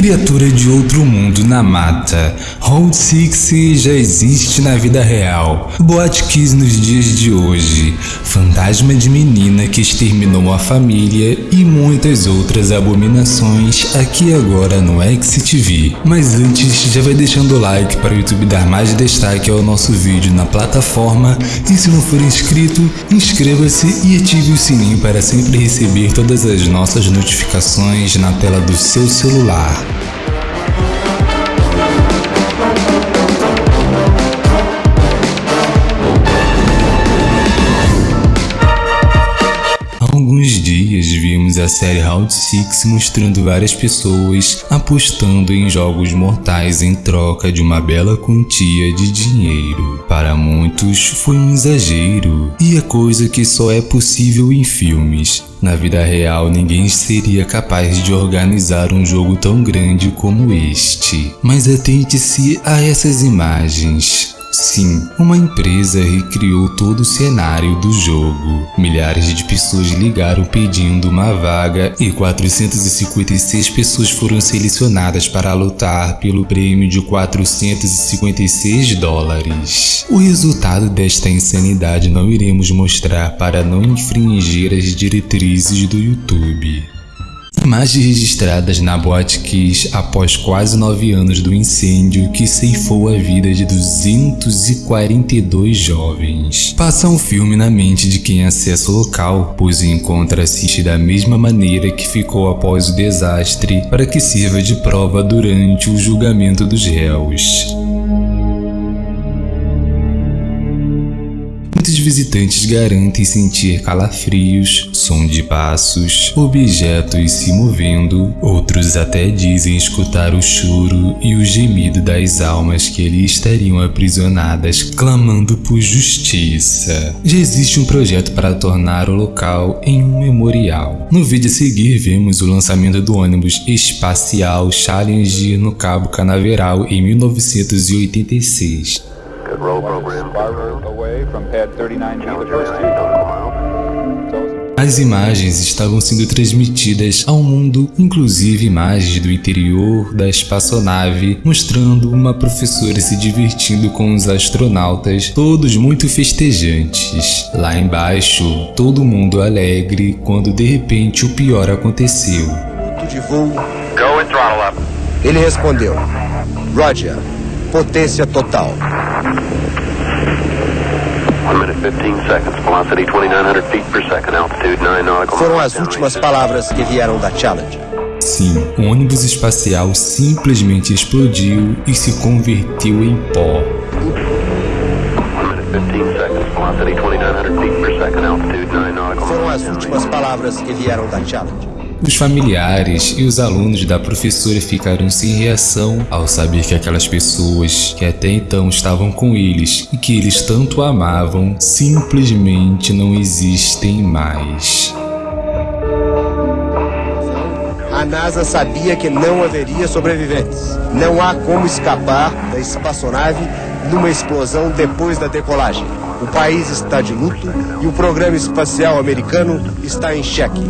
Criatura de outro mundo na mata. Round 6 já existe na vida real. Boate nos dias de hoje. Fantasma de menina que exterminou a família e muitas outras abominações aqui agora no XTV. Mas antes, já vai deixando o like para o YouTube dar mais destaque ao nosso vídeo na plataforma e se não for inscrito, inscreva-se e ative o sininho para sempre receber todas as nossas notificações na tela do seu celular. Série Round 6 mostrando várias pessoas apostando em jogos mortais em troca de uma bela quantia de dinheiro. Para muitos foi um exagero e é coisa que só é possível em filmes. Na vida real, ninguém seria capaz de organizar um jogo tão grande como este. Mas atente-se a essas imagens. Sim, uma empresa recriou todo o cenário do jogo. Milhares de pessoas ligaram pedindo uma vaga e 456 pessoas foram selecionadas para lutar pelo prêmio de 456 dólares. O resultado desta insanidade não iremos mostrar para não infringir as diretrizes do YouTube. Imagens registradas na Boate Kiss após quase nove anos do incêndio que ceifou a vida de 242 jovens. Passa um filme na mente de quem acessa o local, pois assiste da mesma maneira que ficou após o desastre para que sirva de prova durante o julgamento dos réus. Visitantes garantem sentir calafrios, som de passos, objetos se movendo, outros até dizem escutar o choro e o gemido das almas que ali estariam aprisionadas clamando por justiça. Já existe um projeto para tornar o local em um memorial. No vídeo a seguir vemos o lançamento do ônibus espacial Challenger no Cabo Canaveral em 1986. As imagens estavam sendo transmitidas ao mundo, inclusive imagens do interior da espaçonave, mostrando uma professora se divertindo com os astronautas, todos muito festejantes. Lá embaixo, todo mundo alegre, quando de repente o pior aconteceu. De voo. Ele respondeu, Roger, potência total. Foram as últimas palavras que vieram da Challenger. Sim, o ônibus espacial simplesmente explodiu e se converteu em pó. Foram as últimas palavras que vieram da Challenger. Os familiares e os alunos da professora ficaram sem reação ao saber que aquelas pessoas que até então estavam com eles e que eles tanto amavam simplesmente não existem mais. A NASA sabia que não haveria sobreviventes. Não há como escapar da espaçonave numa explosão depois da decolagem. O país está de luto e o programa espacial americano está em xeque.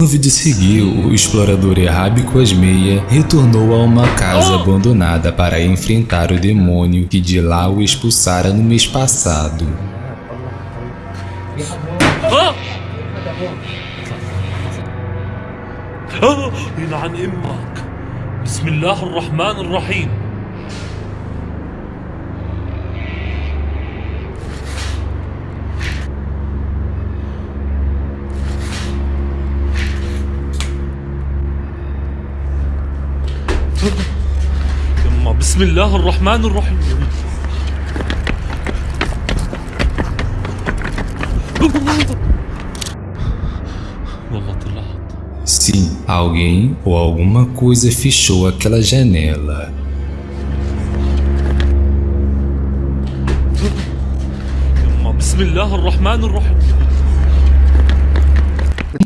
No vídeo seguinte, o explorador Errábico Asmeia retornou a uma casa abandonada para enfrentar o demônio que de lá o expulsara no mês passado. يلعن امك بسم الله الرحمن الرحيم بسم الله الرحمن الرحيم والله طلعت Sim, alguém ou alguma coisa fechou aquela janela. يما بسم الله الرحمن الرحيم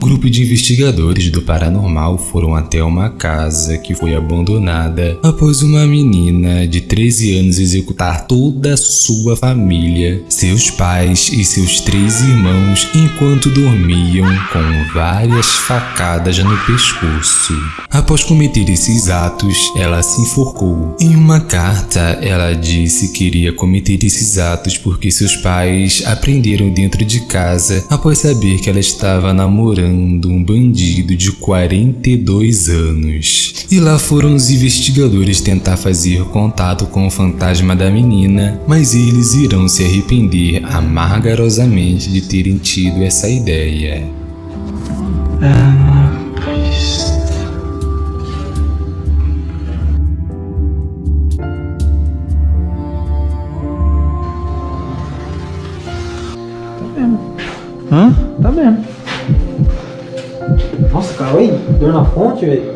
grupo de investigadores do paranormal foram até uma casa que foi abandonada após uma menina de 13 anos executar toda a sua família, seus pais e seus três irmãos enquanto dormiam com várias facadas no pescoço. Após cometer esses atos, ela se enforcou. Em uma carta, ela disse que iria cometer esses atos porque seus pais aprenderam dentro de casa após saber que ela estava namorando um bandido de 42 anos. E lá foram os investigadores tentar fazer contato com o fantasma da menina, mas eles irão se arrepender amargarosamente de terem tido essa ideia. Hã? Tá vendo. Dor na fonte, velho.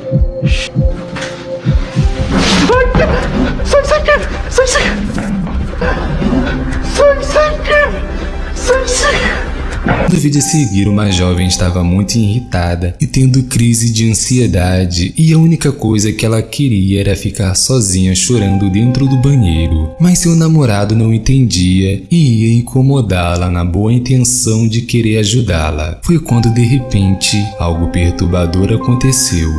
No vídeo a seguir, uma jovem estava muito irritada e tendo crise de ansiedade e a única coisa que ela queria era ficar sozinha chorando dentro do banheiro. Mas seu namorado não entendia e ia incomodá-la na boa intenção de querer ajudá-la. Foi quando de repente algo perturbador aconteceu.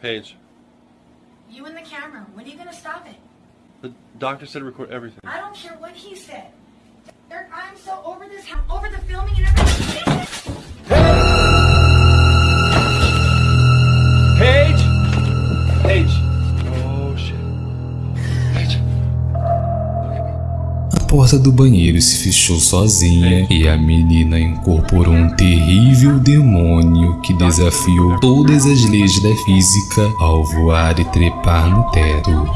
Paige, You and the camera. When are you gonna stop it? the doctor said record everything. I don't care what he said. Derek, I'm so over this, over the filming and everything. Paige! Paige! Oh shit. Paige. A porta do banheiro se fechou sozinha e a menina incorporou um terrível demônio que desafiou todas as leis da física ao voar e trepar no teto.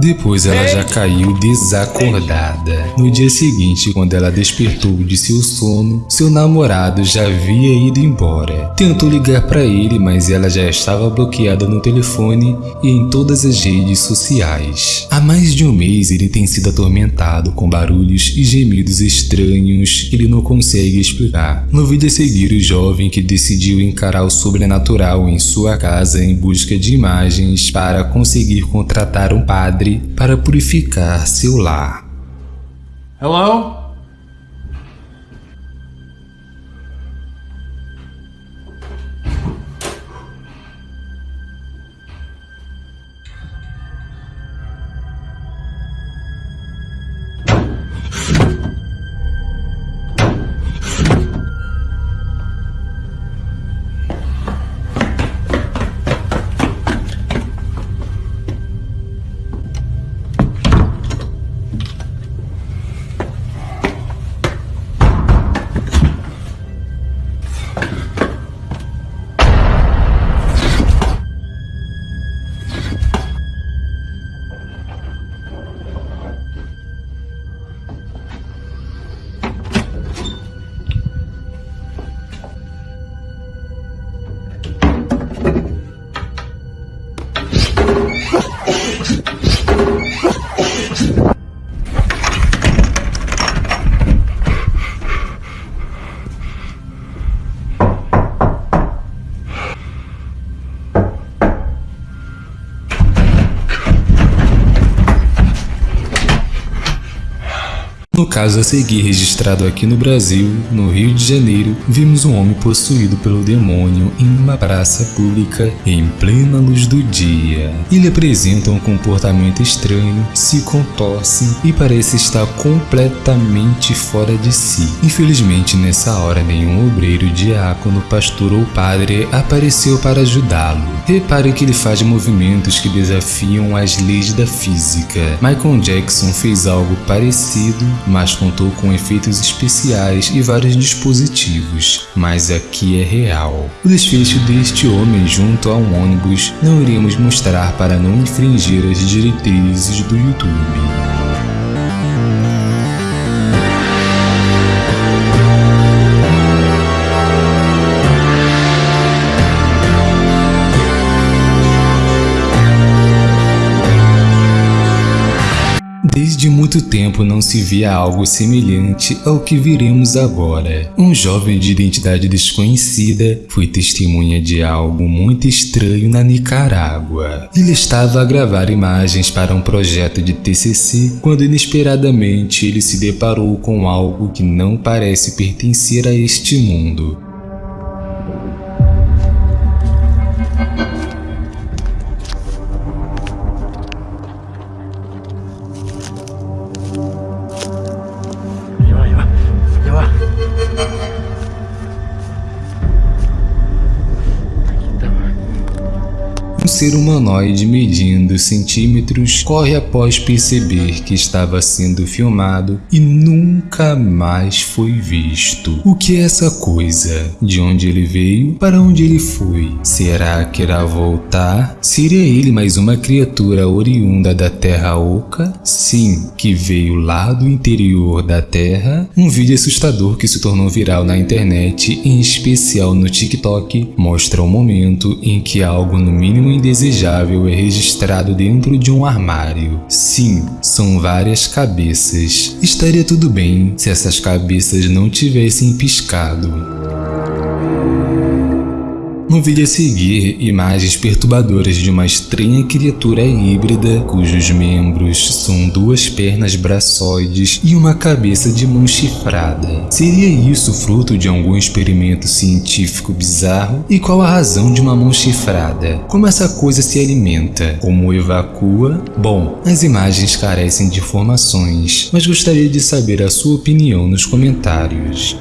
Depois ela já caiu desacordada. No dia seguinte, quando ela despertou de seu sono, seu namorado já havia ido embora. Tentou ligar para ele, mas ela já estava bloqueada no telefone e em todas as redes sociais. Há mais de um mês ele tem sido atormentado com barulhos e gemidos estranhos que ele não consegue explicar. No vídeo a seguir, o jovem que decidiu encarar o sobrenatural em sua casa em busca de imagens para conseguir contratar um padre para purificar seu lar. Hello? No caso a seguir registrado aqui no Brasil, no Rio de Janeiro, vimos um homem possuído pelo demônio em uma praça pública em plena luz do dia. Ele apresenta um comportamento estranho, se contorce e parece estar completamente fora de si. Infelizmente nessa hora nenhum obreiro, diácono, pastor ou padre apareceu para ajudá-lo. Repare que ele faz movimentos que desafiam as leis da física. Michael Jackson fez algo parecido mas contou com efeitos especiais e vários dispositivos, mas aqui é real. O desfecho deste homem junto a um ônibus não iremos mostrar para não infringir as diretrizes do YouTube. Desde muito tempo não se via algo semelhante ao que veremos agora. Um jovem de identidade desconhecida foi testemunha de algo muito estranho na Nicarágua. Ele estava a gravar imagens para um projeto de TCC quando inesperadamente ele se deparou com algo que não parece pertencer a este mundo. Ser humanoide medindo centímetros corre após perceber que estava sendo filmado e nunca mais foi visto. O que é essa coisa? De onde ele veio? Para onde ele foi? Será que irá voltar? Seria ele mais uma criatura oriunda da Terra Oca? Sim, que veio lá do interior da Terra? Um vídeo assustador que se tornou viral na internet, em especial no TikTok, mostra o momento em que algo no mínimo indesejável é registrado dentro de um armário. Sim, são várias cabeças. Estaria tudo bem se essas cabeças não tivessem piscado. No vídeo a seguir, imagens perturbadoras de uma estranha criatura híbrida cujos membros são duas pernas braçoides e uma cabeça de mão chifrada. Seria isso fruto de algum experimento científico bizarro? E qual a razão de uma mão chifrada? Como essa coisa se alimenta? Como evacua? Bom, as imagens carecem de informações, mas gostaria de saber a sua opinião nos comentários.